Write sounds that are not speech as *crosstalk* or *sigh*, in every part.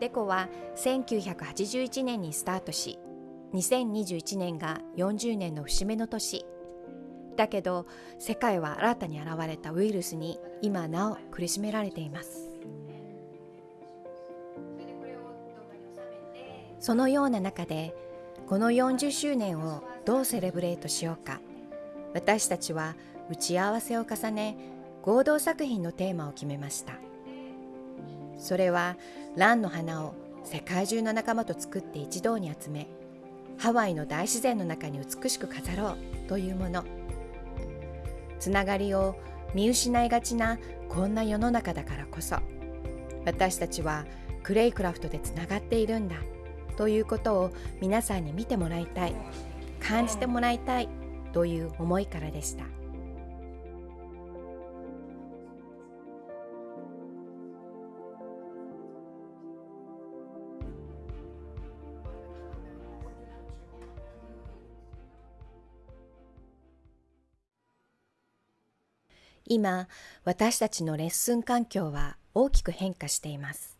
デコは1981年にスタートし2021年が40年の節目の年。だけど世界は新たに現れたウイルスに今なお苦しめられています。そのような中でこの40周年をどうセレブレートしようか。私たちは打ち合わせを重ね合同作品のテーマを決めました。それは蘭の花を世界中の仲間と作って一堂に集めハワイの大自然の中に美しく飾ろうというものつながりを見失いがちなこんな世の中だからこそ私たちはクレイクラフトでつながっているんだということを皆さんに見てもらいたい感じてもらいたいという思いからでした。今私たちのレッスン環境は大きく変化しています。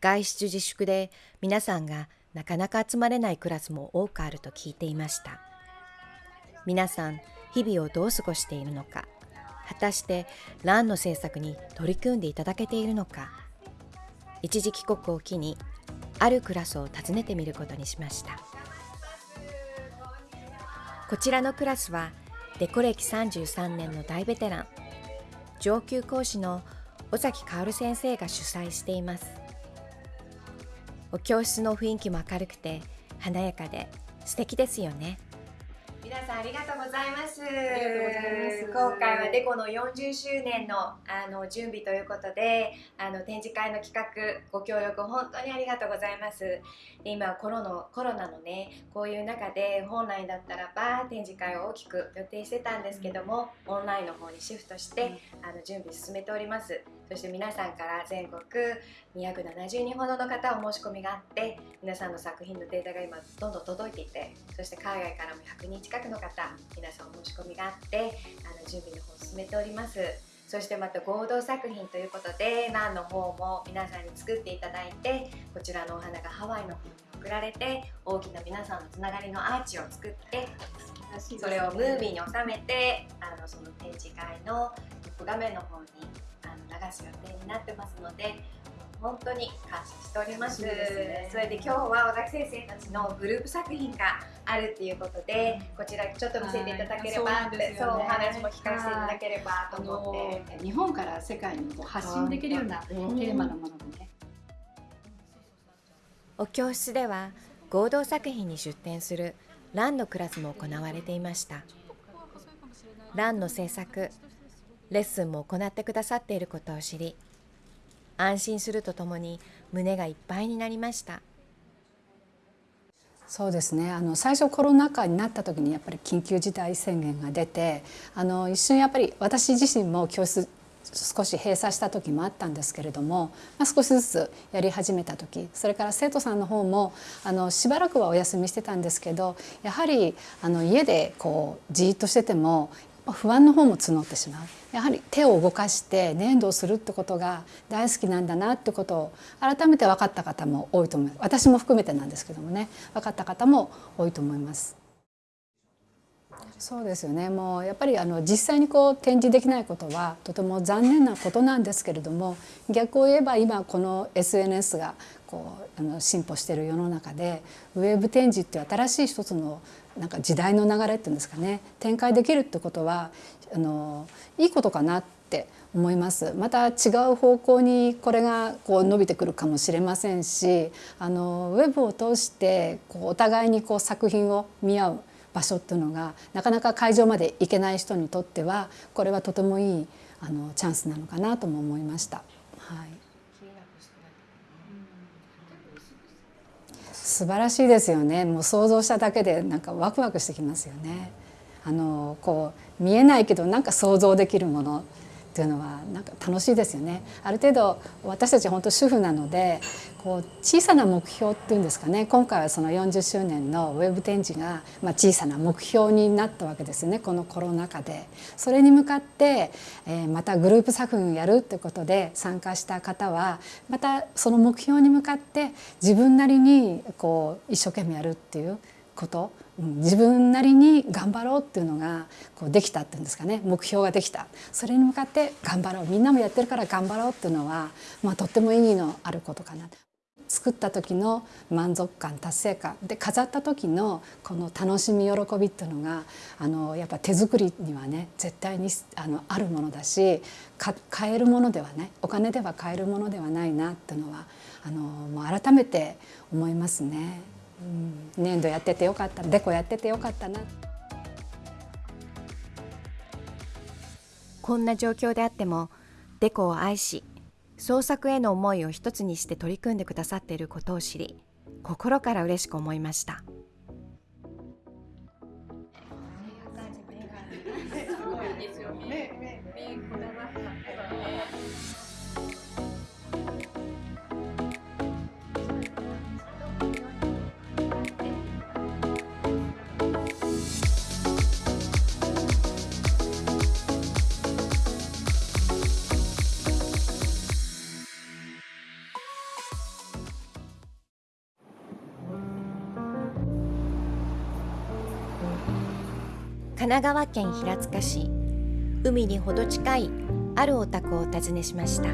外出自粛で皆さんがなかなか集まれないクラスも多くあると聞いていました。皆さん日々をどう過ごしているのか果たしてランの制作に取り組んでいただけているのか。一時帰国を機にあるクラスを訪ねてみることにしました。こちらのクラスはデコ歴33年の大ベテラン上級講師の尾崎薫先生が主催しています。お教室の雰囲気も明るくて華やかで素敵ですよね。皆さんありがとうございます。ます。今回はデコの40周年のあの準備ということで、あの展示会の企画ご協力本当にありがとうございます。で今コロのコロナのねこういう中で本来だったらば展示会を大きく予定してたんですけども、オンラインの方にシフトして、あの準備進めております。そして皆さんから全国270人ほどの方お申し込みがあって皆さんの作品のデータが今どんどん届いていてそして海外からも100人近くの方皆さんお申し込みがあってあの準備の方を進めております。そしてまた合同作品ということでランの方も皆さんに作っていただいてこちらのお花がハワイの方に送られて大きな皆さんのつながりのアーチを作ってそれをムービーに収めてあのその展示会のトップ画面の方に流す予定になってますので本当に感謝しております、ね、それで今日は小崎先生たちのグループ作品があるっていうことで、こちらちょっと見せていただければって、ね、そうお話も聞かせていただければと思って。日本から世界にこう発信できるようなテーマのものでね、お教室では合同作品に出展するランのクラスも行われていました。ランの制作レッスンも行ってくださっていることを知り安心するとともに胸がいっぱいになりました。そうですね。あの最初コロナ禍になった時にやっぱり緊急事態宣言が出てあの一瞬やっぱり私自身も教室少し閉鎖した時もあったんですけれども、まあ、少しずつやり始めた時それから生徒さんの方もあのしばらくはお休みしてたんですけどやはりあの家でこうじっとしてても不安の方も募ってしまう。やはり手を動かして粘土をするってことが大好きなんだなってことを改めて分かった方も多いと思います。私も含めてなんですけどもね。分かった方も多いと思います。そうですよね。もうやっぱりあの実際にこう展示できないことはとても残念なことなんですけれども逆を言えば今この SNS がこうあの進歩している世の中でウェブ展示っていう新しい一つのなんか時代の流れっていうんですかね。展開できるってことはあのいいことかなって思います。また違う方向にこれがこう伸びてくるかもしれませんしあのウェブを通してこうお互いにこう作品を見合う場所っていうのがなかなか会場まで行けない人にとってはこれはとてもいいあのチャンスなのかなとも思いました。はい。素晴らしいですよね。もう想像しただけでなんかワクワクしてきますよね。あのこう見えないけどなんか想像できるもの。っていうのはなんか楽しいですよね。ある程度私たち本当主婦なのでこう小さな目標っていうんですかね今回はその40周年のウェブ展示が、まあ、小さな目標になったわけですよねこのコロナ禍で。それに向かって、え、またグループ作品をやるってことで参加した方はまたその目標に向かって自分なりにこう一生懸命やるっていうこと自分なりに頑張ろうっていうのがこうできたっていうんですかね。目標ができた。それに向かって頑張ろう。みんなもやってるから頑張ろうっていうのは、まあ、とっても意義のあることかな。作った時の満足感達成感。で飾った時のこの楽しみ喜びっていうのがあのやっぱ手作りにはね絶対にあのあるものだし買えるものではない。お金では買えるものではないなっていうのはあのもう改めて思いますね。うん、粘土やっててよかったデコやっててよかったな。こんな状況であってもデコを愛し創作への思いを一つにして取り組んでくださっていることを知り心から嬉しく思いました。神奈川県平塚市海にほど近いあるお宅をお訪ねしました。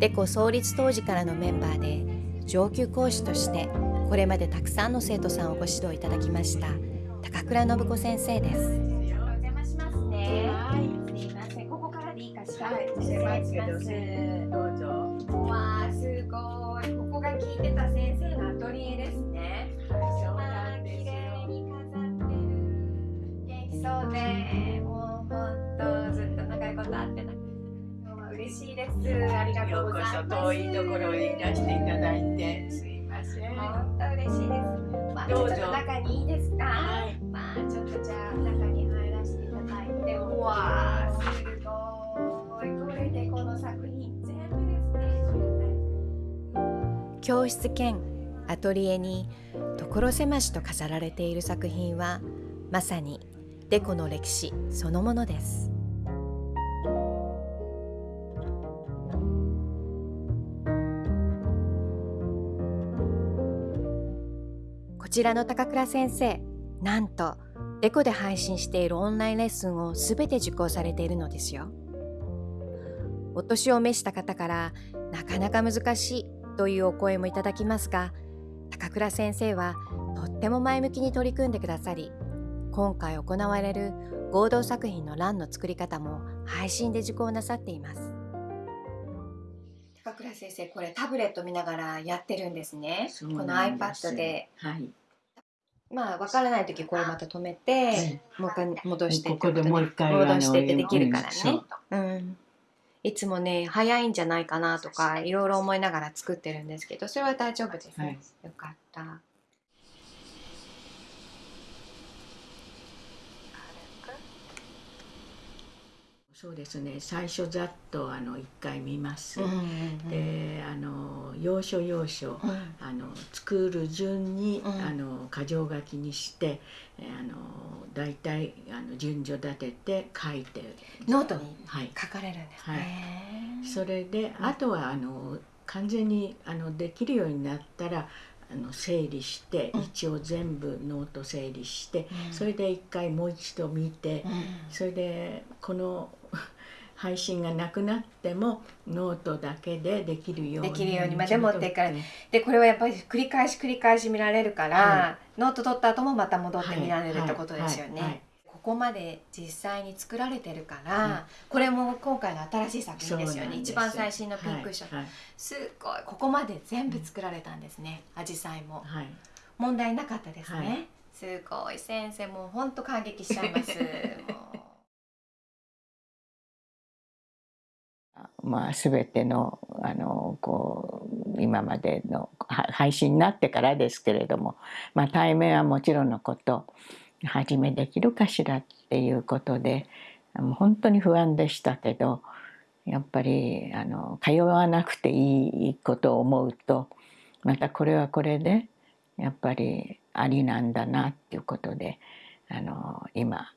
デコ創立当時からのメンバーで上級講師としてこれまでたくさんの生徒さんをご指導いただきました高倉信子先生です。お邪魔しますね。はいすいません。ここからでいいかしら？はい失礼します。どうぞ。わあすごい。ここが聞いてた先生のアトリエですねこと会ってな。今日は嬉しいです。ありがとうございます。遠いところにいらしていただいて。すいません。本当嬉しいです。まあちょっと中にいいですか、はい、まあちょっとじゃあ中に入らせていただいて。うわー。すごい。これでこの作品全部ですね。教室兼アトリエに所狭しと飾られている作品はまさにデコの歴史そのものですちらの高倉先生なんとデコで配信しているオンラインレッスンをすべて受講されているのですよ。お年を召した方からなかなか難しいというお声もいただきますが高倉先生はとっても前向きに取り組んでくださり今回行われる合同作品の欄の作り方も配信で受講なさっています。高倉先生これタブレット見ながらやってるんですね。この iPad で、はい、まあ分からない時これまた止めて、もう一回戻してここでもう一回戻してってできるからね、うん、いつもね早いんじゃないかなとかいろいろ思いながら作ってるんですけどそれは大丈夫ですね、はい、よかった。そうですね。最初ざっとあの1回見ます、うんうんうん、で要所要所、うん、あの作る順に、うん、あの箇条書きにしてあの大体あの順序立てて書いて。ノートに書かれるんですね、はい、それで、あとはあの完全にあのできるようになったらあの整理して、一応全部ノート整理して、それで一回もう一度見て、それでこの配信がなくなってもノートだけでできるようにできるようにまで持ってからでこれはやっぱり繰り返し繰り返し見られるから、はい、ノート取った後もまた戻って見られるってことですよね。はい。はい、ここまで実際に作られてるから、これも今回の新しい作品ですよね。一番最新のピンクション、すごいここまで全部作られたんですねアジサイも、問題なかったですね、すごい。先生もうほんと感激しちゃいます。も *laughs* うまあ、全てのあのこう今までの配信になってからですけれども、まあ、対面はもちろんのこと初めできるかしらっていうことで本当に不安でしたけどやっぱりあの通わなくていいことを思うとまたこれはこれでやっぱりありなんだなっていうことであの今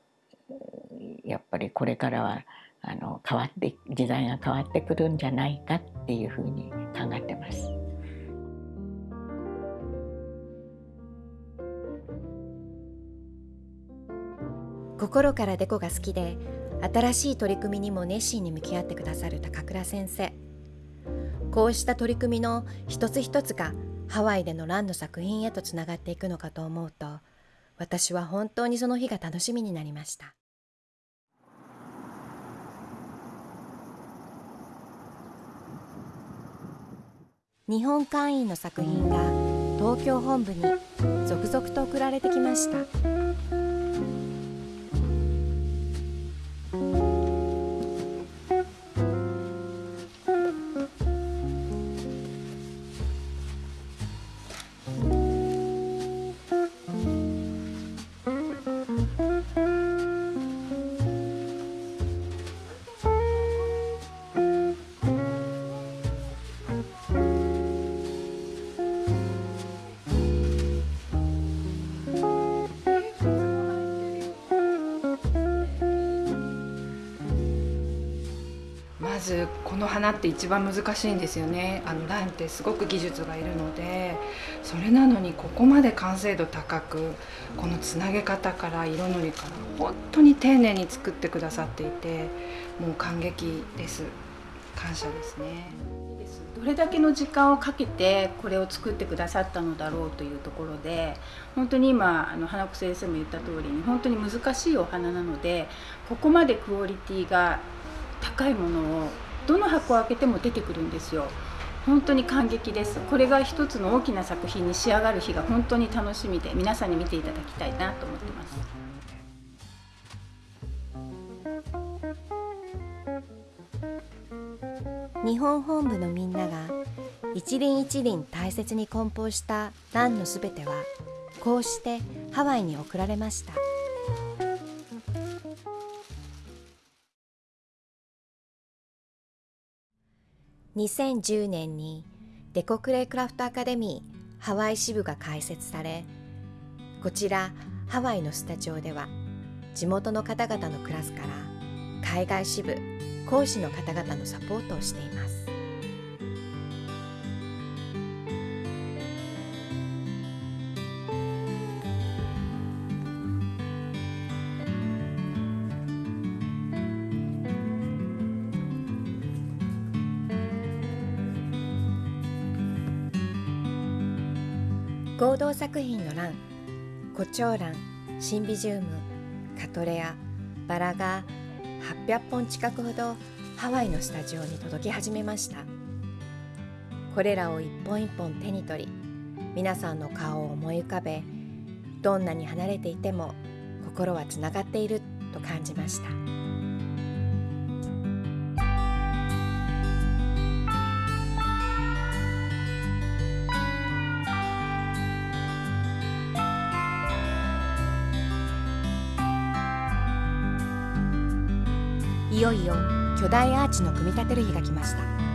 やっぱりこれからはあの変わって時代が変わってくるんじゃないかっていうふうに考えてます。心からデコが好きで新しい取り組みにも熱心に向き合ってくださる高倉先生こうした取り組みの一つ一つがハワイでのランの作品へとつながっていくのかと思うと私は本当にその日が楽しみになりました日本会員の作品が東京本部に続々と送られてきました。ずこの花って一番難しいんですよね。あのランってすごく技術がいるのでそれなのにここまで完成度高くこのつなげ方から色のりから本当に丁寧に作ってくださっていてもう感激です。感謝ですね。どれだけの時間をかけてこれを作ってくださったのだろうというところで本当に今あの花子先生も言った通りに本当に難しいお花なのでここまでクオリティが高いものをどの箱を開けても出てくるんですよ。本当に感激です。これが一つの大きな作品に仕上がる日が本当に楽しみで皆さんに見ていただきたいなと思ってます。日本本部のみんなが一輪一輪大切に梱包したランのすべてはこうしてハワイに送られました。2010年にデコクレイクラフトアカデミーハワイ支部が開設されこちらハワイのスタジオでは地元の方々のクラスから海外支部講師の方々のサポートをしています。合同作品の欄コチョウランシンビジウムカトレアバラが800本近くほどハワイのスタジオに届き始めましたこれらを一本一本手に取り皆さんの顔を思い浮かべどんなに離れていても心はつながっていると感じました。いよいよ巨大アーチの組み立てる日が来ました。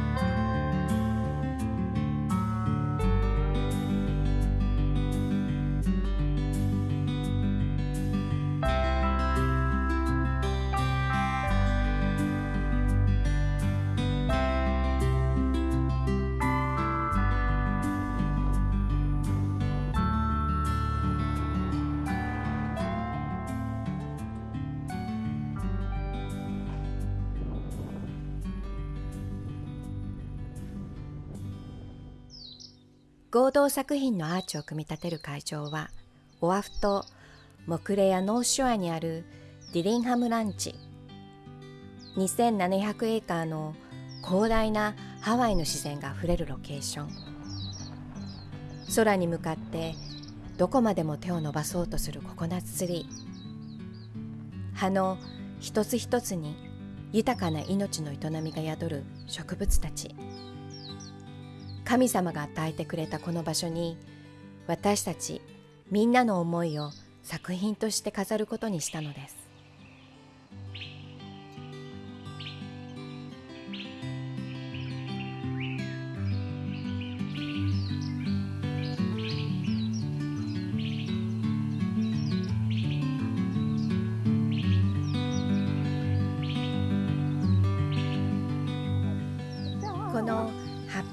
合同作品のアーチを組み立てる会場はオアフ島モクレアノーショアにあるディリンハムランチ。2700エーカーの広大なハワイの自然があふれるロケーション。空に向かってどこまでも手を伸ばそうとするココナッツツリー。葉の一つ一つに豊かな命の営みが宿る植物たち。神様が与えてくれたこの場所に私たちみんなの思いを作品として飾ることにしたのです。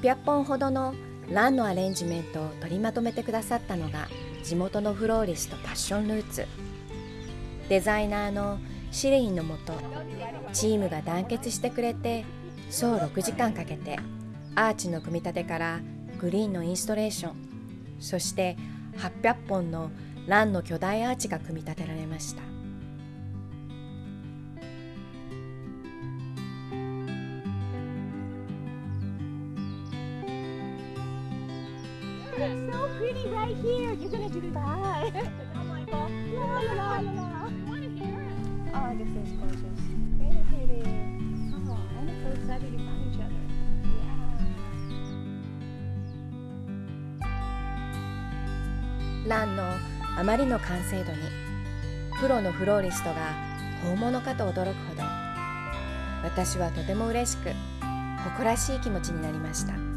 800本ほどのランのアレンジメントを取りまとめてくださったのが地元のフローリストパッションルーツ。デザイナーのシレインのもとチームが団結してくれて総6時間かけてアーチの組み立てからグリーンのインストレーションそして800本のランの巨大アーチが組み立てられました。It's so pretty right here. You're gonna do that. I'm like, oh, la la la la la. Oh, this is gorgeous. Very pretty. Oh, I'm so excited to find each other. Yeah. ランのあまりの完成度にプロのフローリストが本物かと驚くほど私はとても嬉しく誇らしい気持ちになりました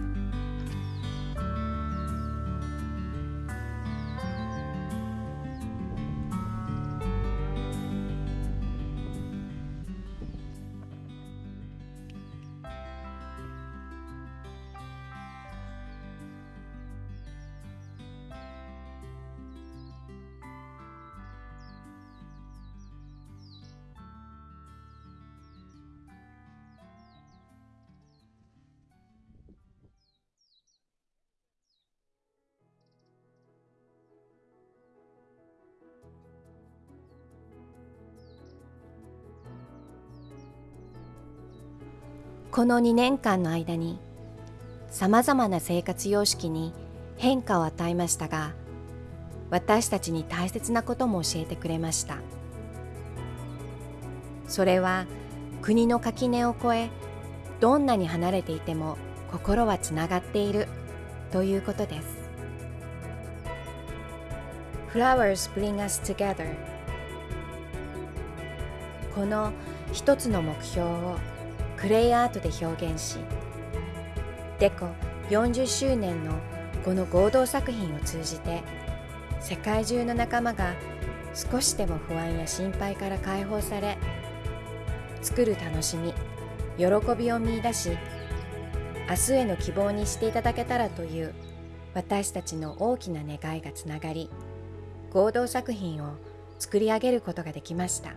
この2年間の間にさまざまな生活様式に変化を与えましたが私たちに大切なことも教えてくれました。それは国の垣根を越えどんなに離れていても心はつながっているということです。Flowers bring us together. この一つの目標をクレイアートで表現しデコ40周年のこの合同作品を通じて世界中の仲間が少しでも不安や心配から解放され作る楽しみ喜びを見いだし明日への希望にしていただけたらという私たちの大きな願いがつながり合同作品を作り上げることができました。